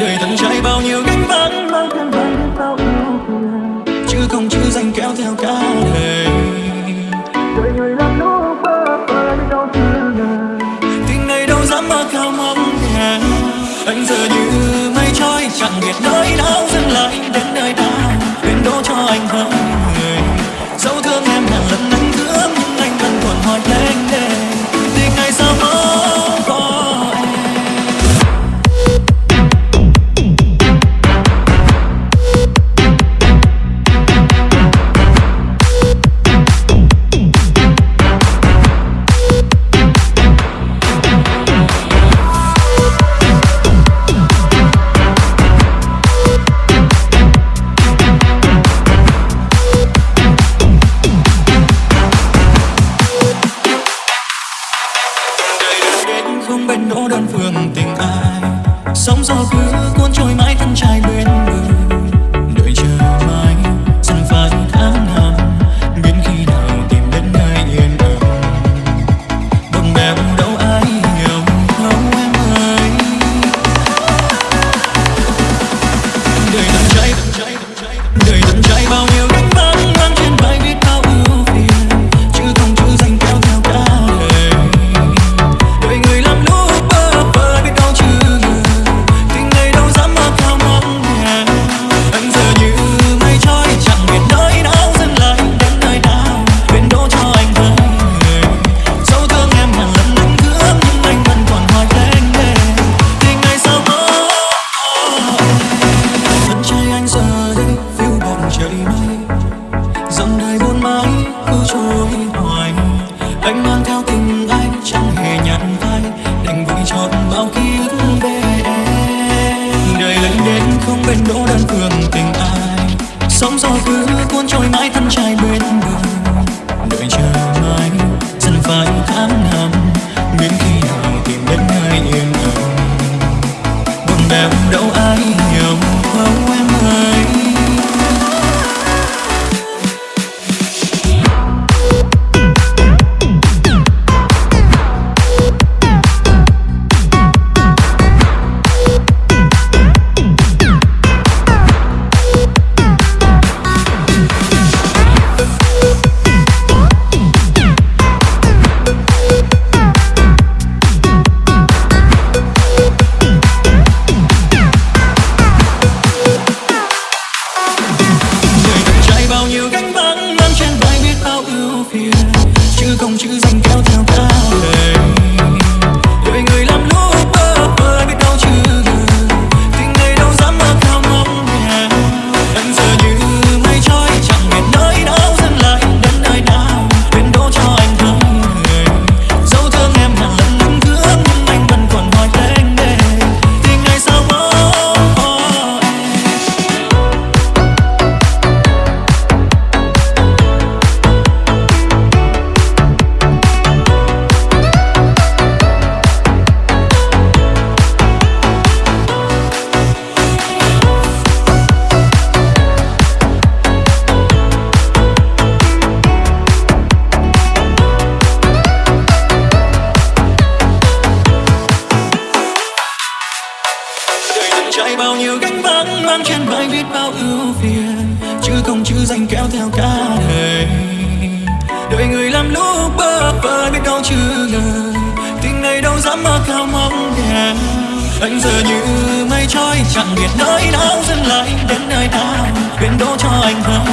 đời thăng trải bao nhiêu gánh vác mang theo vai biết bao ưu phiền chứ không chữ danh kéo theo cả đời. Đời người làm lúc bơ vơ đâu chưa ngờ tình này đâu dám mơ cao mong anh giờ như mây trôi chẳng biết nơi nào dừng lại đến nơi nào quên đỗ cho anh hơn không đơn phương tình ai? Sóng gió cứ mãi thân trai bên bờ đợi chờ mãi dần phai tháng năm, đến khi nào tìm đến nơi yên ấm buồn bèo đâu ai hiểu không em ơi. Đời bao nhiêu gánh vác mang trên vai biết bao ưu phiền. Chứ không chữ danh kéo theo cả đời. Đời người làm lúc bơ vơ biết đâu chưa lời. Tình này đâu dám mơ cao mong đẹp. anh giờ như mây trôi chẳng biết nơi nào dừng lại, đến nơi nào quên đỗ cho anh với